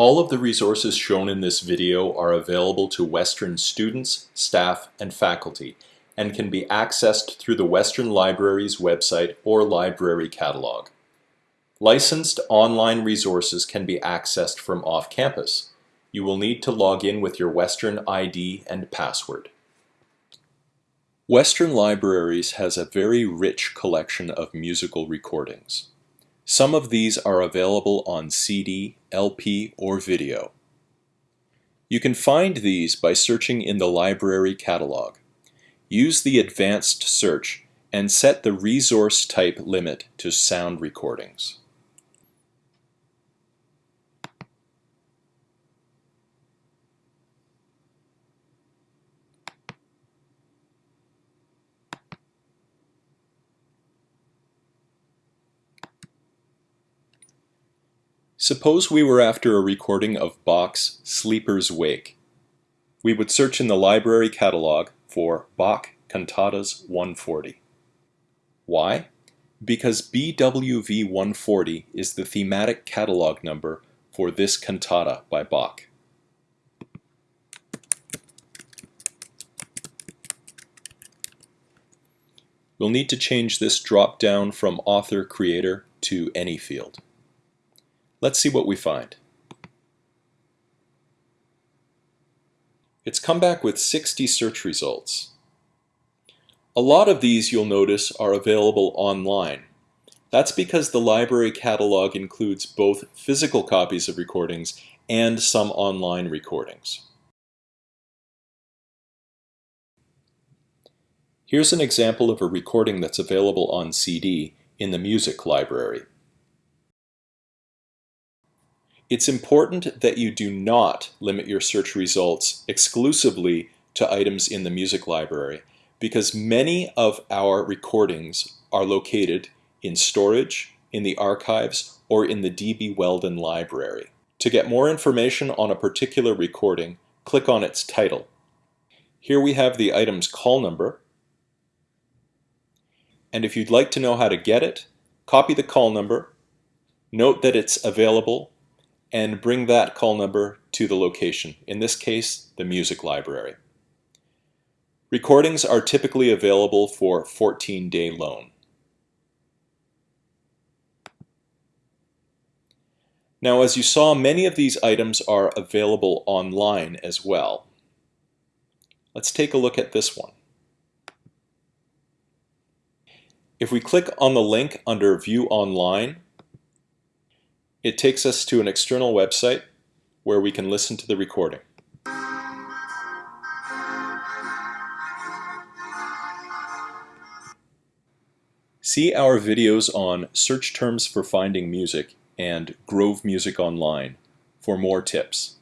All of the resources shown in this video are available to Western students, staff, and faculty and can be accessed through the Western Library's website or library catalog. Licensed online resources can be accessed from off-campus. You will need to log in with your Western ID and password. Western Libraries has a very rich collection of musical recordings. Some of these are available on CD, LP, or video. You can find these by searching in the library catalog. Use the advanced search and set the resource type limit to sound recordings. Suppose we were after a recording of Bach's Sleeper's Wake. We would search in the library catalog for Bach Cantatas 140. Why? Because BWV 140 is the thematic catalog number for this cantata by Bach. We'll need to change this drop-down from author-creator to any field. Let's see what we find. It's come back with 60 search results. A lot of these you'll notice are available online. That's because the library catalog includes both physical copies of recordings and some online recordings. Here's an example of a recording that's available on CD in the music library. It's important that you do not limit your search results exclusively to items in the music library because many of our recordings are located in storage, in the archives, or in the D.B. Weldon library. To get more information on a particular recording, click on its title. Here we have the item's call number, and if you'd like to know how to get it, copy the call number, note that it's available and bring that call number to the location, in this case, the music library. Recordings are typically available for 14-day loan. Now, as you saw, many of these items are available online as well. Let's take a look at this one. If we click on the link under View Online, it takes us to an external website where we can listen to the recording. See our videos on search terms for finding music and Grove Music Online for more tips.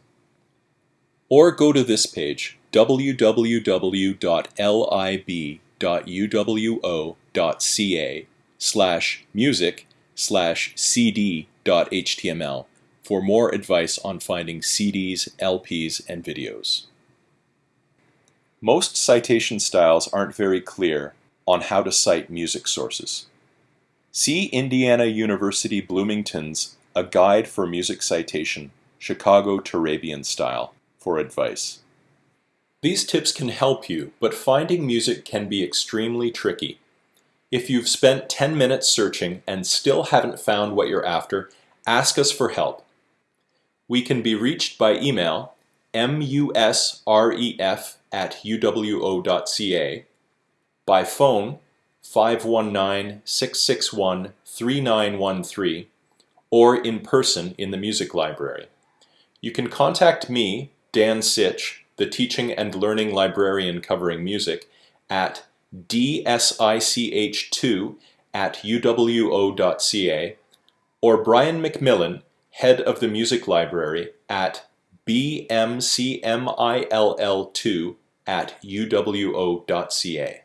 Or go to this page, www.lib.uwo.ca slash music slash cd.html for more advice on finding CDs, LPs, and videos. Most citation styles aren't very clear on how to cite music sources. See Indiana University Bloomington's A Guide for Music Citation, Chicago Turabian Style, for advice. These tips can help you, but finding music can be extremely tricky. If you've spent 10 minutes searching and still haven't found what you're after, ask us for help. We can be reached by email musref at uwo.ca, by phone 519-661-3913, or in person in the music library. You can contact me, Dan Sich, the teaching and learning librarian covering music, at dsich2 at uwo.ca, or Brian McMillan, head of the music library, at bmcmill2 at uwo.ca.